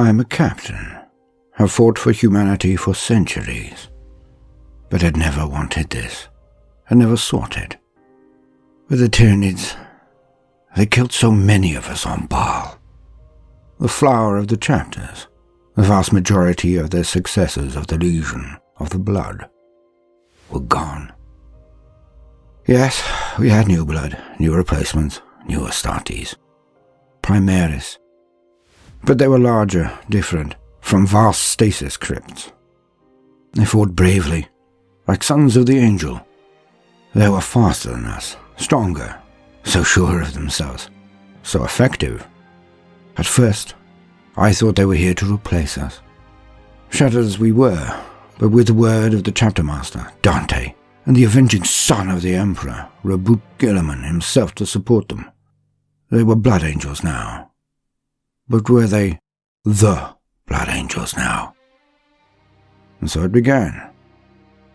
I am a captain, have fought for humanity for centuries, but had never wanted this, had never sought it. With the Tyranids, they killed so many of us on Baal. The flower of the chapters, the vast majority of the successors of the Legion of the Blood, were gone. Yes, we had new blood, new replacements, new Astartes. Primaris. But they were larger, different, from vast stasis crypts. They fought bravely, like sons of the angel. They were faster than us, stronger, so sure of themselves, so effective. At first, I thought they were here to replace us. Shattered as we were, but with the word of the chapter master, Dante, and the avenging son of the Emperor, Roboute Guilliman himself to support them. They were blood angels now. But were they the blood angels now? And so it began,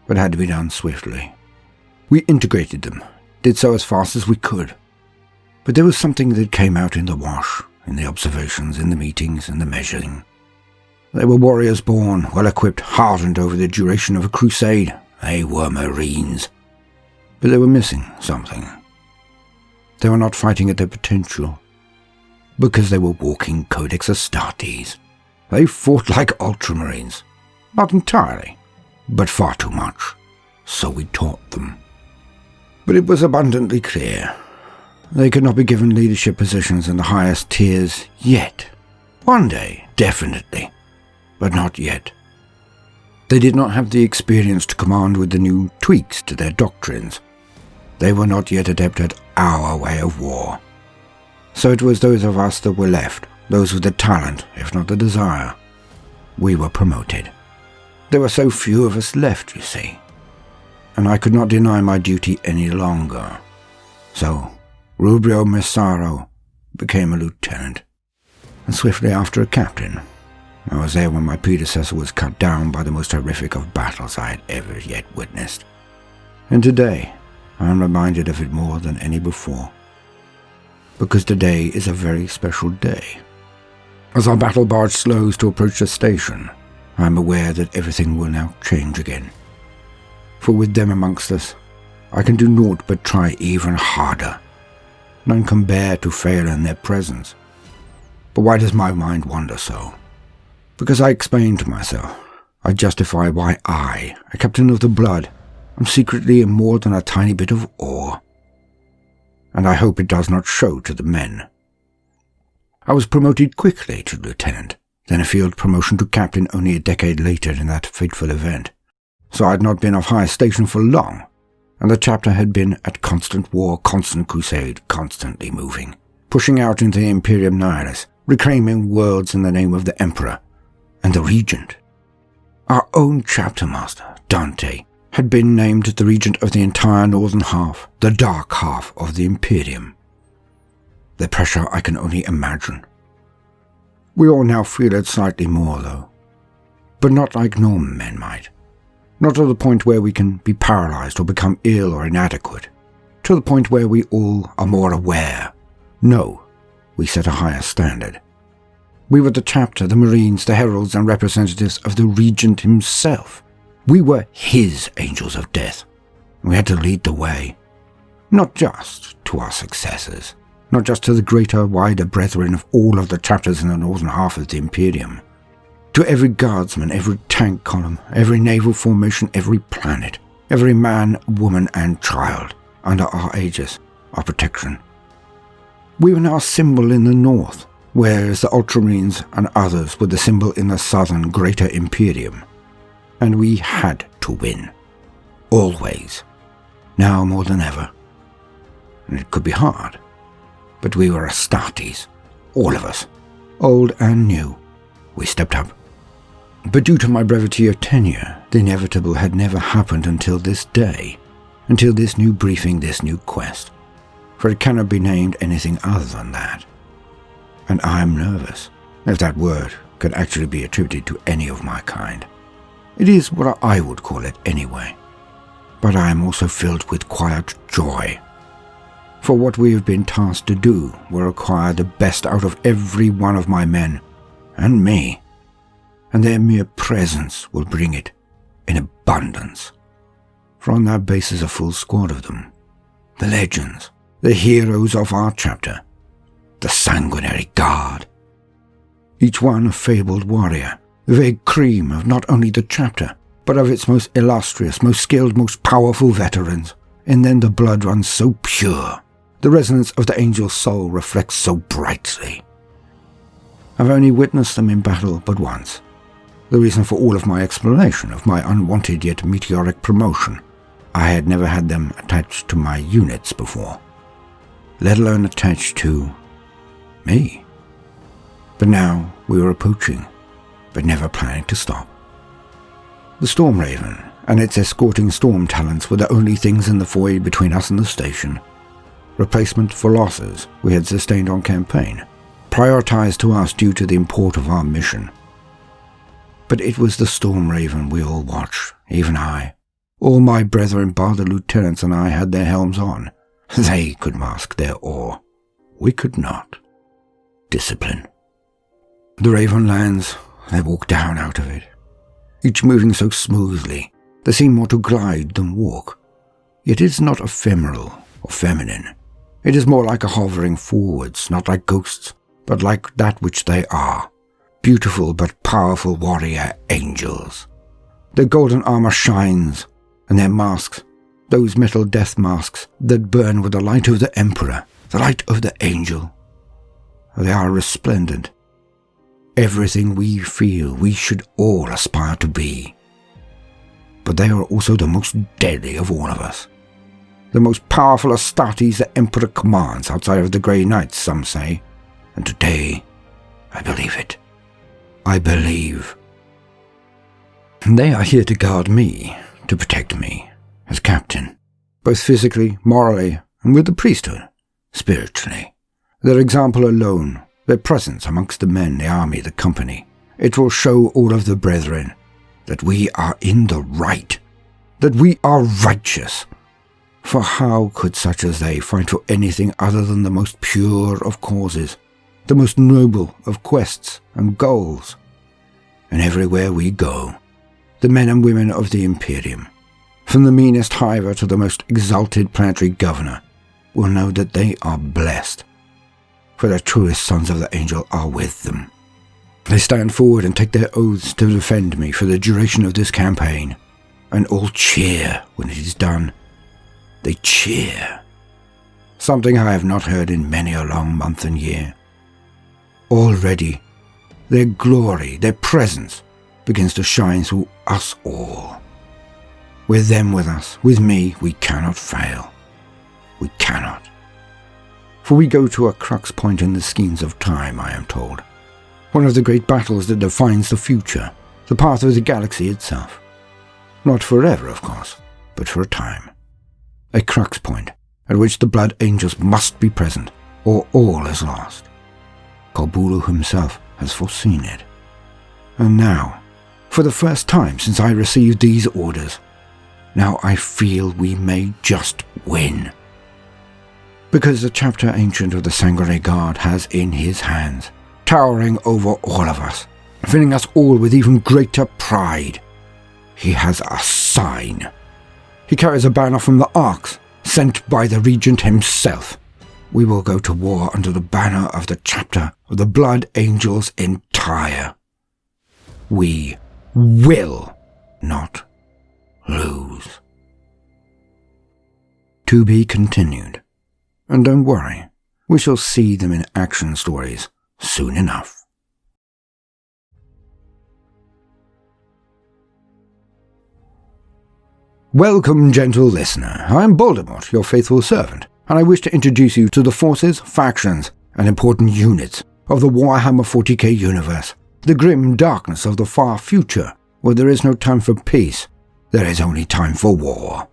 but had to be done swiftly. We integrated them, did so as fast as we could. But there was something that came out in the wash, in the observations, in the meetings, in the measuring. They were warriors born, well equipped, hardened over the duration of a crusade. They were Marines. But they were missing something. They were not fighting at their potential. Because they were walking Codex Astartes. They fought like Ultramarines. Not entirely, but far too much. So we taught them. But it was abundantly clear. They could not be given leadership positions in the highest tiers yet. One day, definitely. But not yet. They did not have the experience to command with the new tweaks to their doctrines. They were not yet adept at our way of war. So it was those of us that were left, those with the talent, if not the desire. We were promoted. There were so few of us left, you see. And I could not deny my duty any longer. So, Rubrio Messaro became a lieutenant, and swiftly after a captain. I was there when my predecessor was cut down by the most horrific of battles I had ever yet witnessed. And today, I am reminded of it more than any before. Because today is a very special day. As our battle barge slows to approach the station, I am aware that everything will now change again. For with them amongst us, I can do naught but try even harder. None can bear to fail in their presence. But why does my mind wander so? Because I explain to myself, I justify why I, a captain of the blood, am secretly in more than a tiny bit of awe. And I hope it does not show to the men. I was promoted quickly to lieutenant, then a field promotion to captain only a decade later in that fateful event. So I had not been of high station for long, and the chapter had been at constant war, constant crusade, constantly moving, pushing out into the Imperium Nihilus, reclaiming worlds in the name of the Emperor, and the regent. Our own chapter master, Dante, had been named the regent of the entire northern half, the dark half of the Imperium. The pressure I can only imagine. We all now feel it slightly more, though, but not like normal men might. Not to the point where we can be paralyzed or become ill or inadequate. To the point where we all are more aware. No, we set a higher standard. We were the chapter, the Marines, the heralds and representatives of the Regent himself. We were his angels of death. We had to lead the way. Not just to our successors, not just to the greater, wider brethren of all of the chapters in the northern half of the Imperium. To every guardsman, every tank column, every naval formation, every planet, every man, woman, and child under our aegis, our protection. We were now a symbol in the north, whereas the Ultramarines and others were the symbol in the southern Greater Imperium. And we had to win. Always. Now more than ever. And it could be hard. But we were Astartes. All of us. Old and new. We stepped up. But due to my brevity of tenure, the inevitable had never happened until this day. Until this new briefing, this new quest. For it cannot be named anything other than that and I'm nervous, if that word could actually be attributed to any of my kind. It is what I would call it anyway. But I am also filled with quiet joy. For what we have been tasked to do will require the best out of every one of my men, and me, and their mere presence will bring it in abundance. For on that base is a full squad of them. The legends, the heroes of our chapter, the sanguinary guard. Each one a fabled warrior, very cream of not only the chapter, but of its most illustrious, most skilled, most powerful veterans. In them the blood runs so pure, the resonance of the angel's soul reflects so brightly. I've only witnessed them in battle but once, the reason for all of my explanation of my unwanted yet meteoric promotion. I had never had them attached to my units before, let alone attached to me. But now we were approaching, but never planning to stop. The Storm Raven and its escorting Stormtalons were the only things in the void between us and the station. Replacement for losses we had sustained on campaign, prioritized to us due to the import of our mission. But it was the Storm Raven we all watched, even I. All my brethren bar the lieutenants and I had their helms on. They could mask their awe. We could not. Discipline. The Raven lands, they walk down out of it. Each moving so smoothly, they seem more to glide than walk. Yet it is not ephemeral or feminine. It is more like a hovering forwards, not like ghosts, but like that which they are. Beautiful but powerful warrior angels. Their golden armor shines, and their masks, those metal death masks that burn with the light of the Emperor, the light of the angel. They are resplendent. Everything we feel we should all aspire to be. But they are also the most deadly of all of us. The most powerful Astartes the Emperor commands outside of the Grey Knights, some say. And today, I believe it. I believe. They are here to guard me, to protect me, as captain, both physically, morally, and with the priesthood, spiritually. Their example alone, their presence amongst the men, the army, the company, it will show all of the brethren that we are in the right, that we are righteous. For how could such as they fight for anything other than the most pure of causes, the most noble of quests and goals? And everywhere we go, the men and women of the Imperium, from the meanest hiver to the most exalted planetary governor, will know that they are blessed, for the truest sons of the angel are with them. They stand forward and take their oaths to defend me for the duration of this campaign, and all cheer when it is done. They cheer. Something I have not heard in many a long month and year. Already, their glory, their presence, begins to shine through us all. With them with us, with me, we cannot fail. We cannot. For we go to a crux point in the schemes of time, I am told. One of the great battles that defines the future, the path of the galaxy itself. Not forever, of course, but for a time. A crux point at which the Blood Angels must be present, or all is lost. Corbulo himself has foreseen it. And now, for the first time since I received these orders, now I feel we may just win. Because the chapter ancient of the Sanguinary Guard has in his hands, towering over all of us, filling us all with even greater pride, he has a sign. He carries a banner from the Arx, sent by the Regent himself. We will go to war under the banner of the chapter of the Blood Angels entire. We will not lose. To be continued. And don't worry, we shall see them in action stories soon enough. Welcome, gentle listener. I am Baldermort, your faithful servant, and I wish to introduce you to the forces, factions, and important units of the Warhammer 40k universe, the grim darkness of the far future, where there is no time for peace, there is only time for war.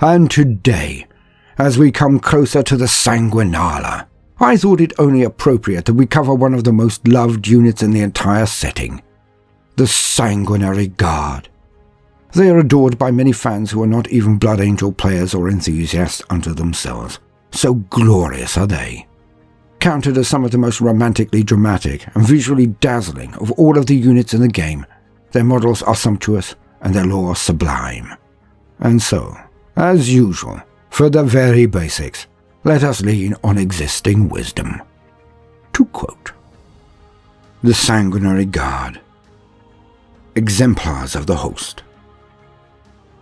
And today, as we come closer to the Sanguinala, I thought it only appropriate that we cover one of the most loved units in the entire setting, the Sanguinary Guard. They are adored by many fans who are not even Blood Angel players or enthusiasts unto themselves. So glorious are they. counted as some of the most romantically dramatic and visually dazzling of all of the units in the game. Their models are sumptuous and their lore sublime. And so, as usual, for the very basics, let us lean on existing wisdom. To quote The Sanguinary Guard Exemplars of the Host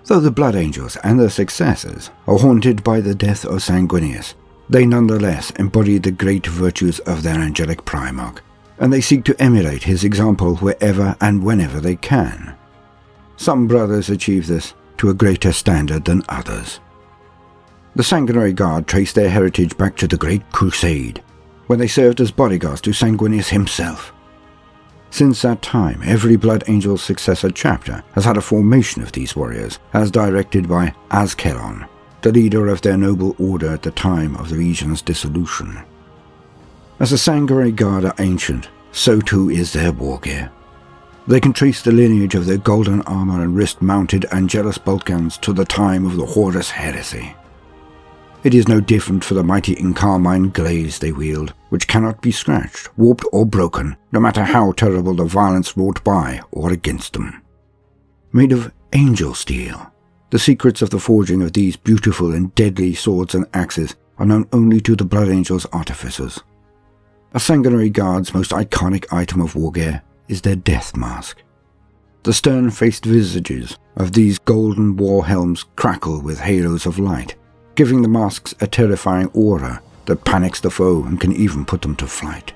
Though the Blood Angels and their successors are haunted by the death of Sanguinius, they nonetheless embody the great virtues of their angelic Primarch, and they seek to emulate his example wherever and whenever they can. Some brothers achieve this to a greater standard than others. The Sanguinary Guard trace their heritage back to the Great Crusade, when they served as bodyguards to Sanguinius himself. Since that time, every Blood Angel's successor chapter has had a formation of these warriors, as directed by Azkaellon, the leader of their noble order at the time of the Legion's dissolution. As the Sanguinary Guard are ancient, so too is their war gear. They can trace the lineage of their golden armor and wrist-mounted Angelus guns to the time of the Horus heresy. It is no different for the mighty Encarmine glaives they wield, which cannot be scratched, warped or broken, no matter how terrible the violence wrought by or against them. Made of angel steel, the secrets of the forging of these beautiful and deadly swords and axes are known only to the Blood Angels artificers. A Sanguinary Guard's most iconic item of war gear is their death mask. The stern-faced visages of these golden war helms crackle with halos of light, giving the masks a terrifying aura that panics the foe and can even put them to flight.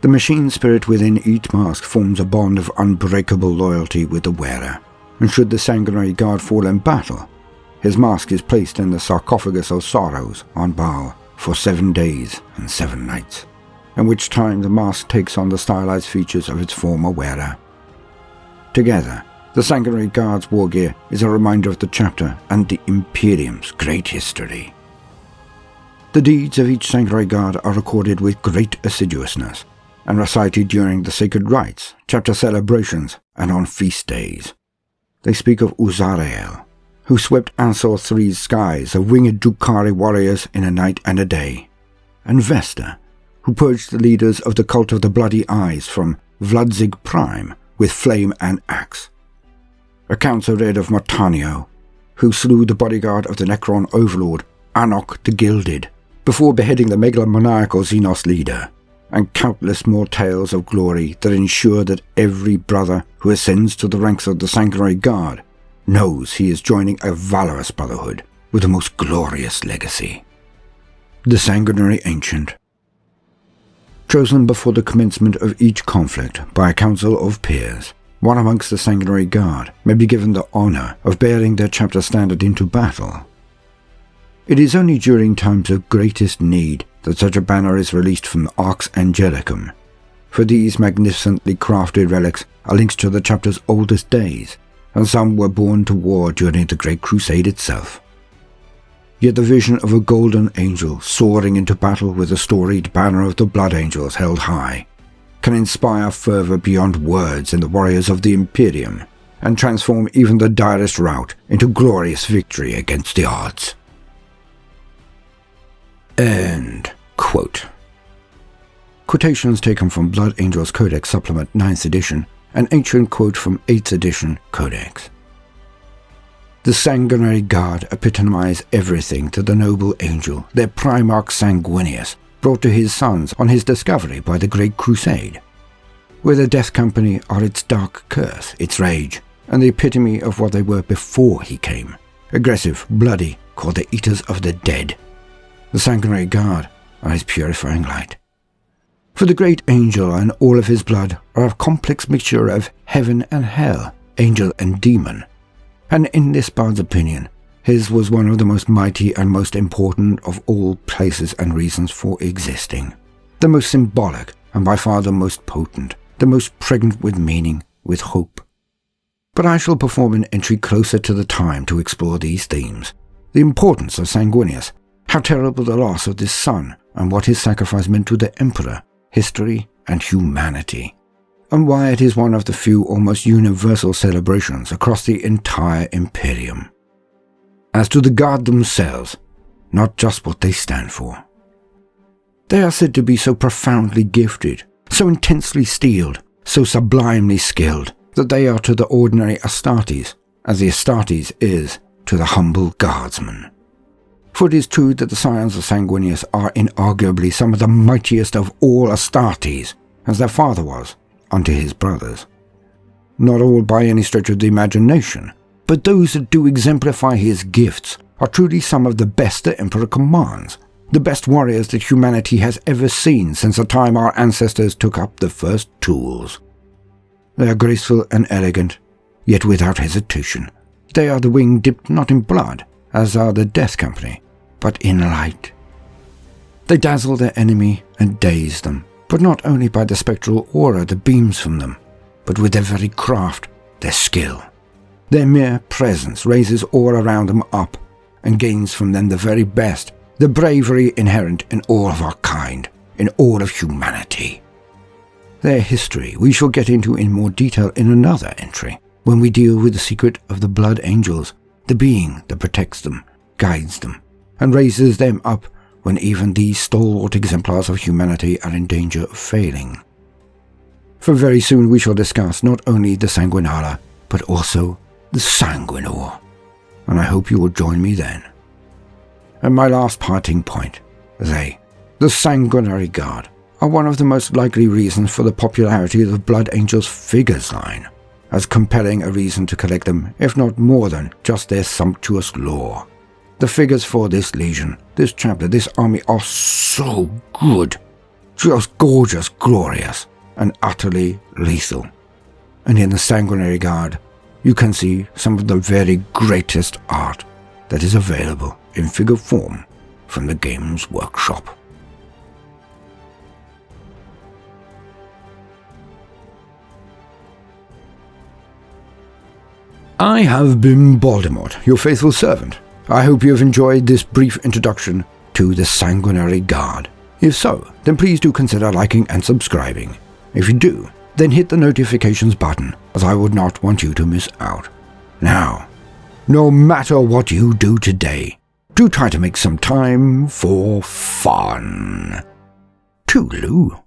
The machine spirit within each mask forms a bond of unbreakable loyalty with the wearer, and should the sanguinary guard fall in battle, his mask is placed in the sarcophagus of sorrows on Baal for seven days and seven nights, in which time the mask takes on the stylized features of its former wearer. Together, the Sanguinary Guard's war gear is a reminder of the chapter and the Imperium's great history. The deeds of each Sanguinary Guard are recorded with great assiduousness and recited during the sacred rites, chapter celebrations, and on feast days. They speak of Uzarael, who swept Ansor III's skies of winged Drukhari warriors in a night and a day, and Vesta, who purged the leaders of the cult of the Bloody Eyes from Vladzig Prime with flame and axe. Accounts are read of Martanio, who slew the bodyguard of the Necron overlord Anok the Gilded, before beheading the megalomaniacal Xenos leader and countless more tales of glory that ensure that every brother who ascends to the ranks of the Sanguinary Guard knows he is joining a valorous brotherhood with a most glorious legacy. The Sanguinary Ancient Chosen before the commencement of each conflict by a council of peers, one amongst the Sanguinary Guard may be given the honour of bearing their chapter standard into battle. It is only during times of greatest need that such a banner is released from the Arx Angelicum, for these magnificently crafted relics are links to the chapter's oldest days, and some were born to war during the Great Crusade itself. Yet the vision of a golden angel soaring into battle with the storied banner of the Blood Angels held high can inspire fervor beyond words in the warriors of the Imperium and transform even the direst rout into glorious victory against the odds. End quote. Quotations taken from Blood Angels Codex Supplement 9th edition, an ancient quote from 8th edition Codex. The sanguinary guard epitomize everything to the noble angel, their Primarch Sanguinius, brought to his sons on his discovery by the Great Crusade. Where the Death Company are its dark curse, its rage, and the epitome of what they were before he came. Aggressive, bloody, called the Eaters of the Dead, the sanguinary guard are his purifying light. For the great angel and all of his blood are a complex mixture of heaven and hell, angel and demon. And in this bard's opinion, his was one of the most mighty and most important of all places and reasons for existing. The most symbolic and by far the most potent, the most pregnant with meaning, with hope. But I shall perform an entry closer to the time to explore these themes. The importance of Sanguinius how terrible the loss of this son, and what his sacrifice meant to the Emperor, history, and humanity. And why it is one of the few almost universal celebrations across the entire Imperium. As to the Guard themselves, not just what they stand for. They are said to be so profoundly gifted, so intensely steeled, so sublimely skilled, that they are to the ordinary Astartes, as the Astartes is to the humble guardsman. For it is true that the scions of Sanguinius are inarguably some of the mightiest of all Astartes, as their father was unto his brothers. Not all by any stretch of the imagination, but those that do exemplify his gifts are truly some of the best the Emperor commands, the best warriors that humanity has ever seen since the time our ancestors took up the first tools. They are graceful and elegant, yet without hesitation. They are the wing dipped not in blood, as are the death company, but in light. They dazzle their enemy and daze them, but not only by the spectral aura that beams from them, but with their very craft, their skill. Their mere presence raises all around them up and gains from them the very best, the bravery inherent in all of our kind, in all of humanity. Their history we shall get into in more detail in another entry, when we deal with the secret of the blood angels, the being that protects them, guides them, and raises them up when even these stalwart exemplars of humanity are in danger of failing. For very soon we shall discuss not only the Sanguinala, but also the Sanguinor, and I hope you will join me then. And my last parting point, they, the Sanguinary Guard, are one of the most likely reasons for the popularity of the Blood Angels figures line, as compelling a reason to collect them, if not more than just their sumptuous lore. The figures for this legion, this chapter, this army are so good, just gorgeous, glorious, and utterly lethal. And in the Sanguinary Guard, you can see some of the very greatest art that is available in figure form from the Games Workshop. I have been Baldermort, your faithful servant. I hope you have enjoyed this brief introduction to the Sanguinary Guard. If so, then please do consider liking and subscribing. If you do, then hit the notifications button, as I would not want you to miss out. Now, no matter what you do today, do try to make some time for fun. Toodaloo.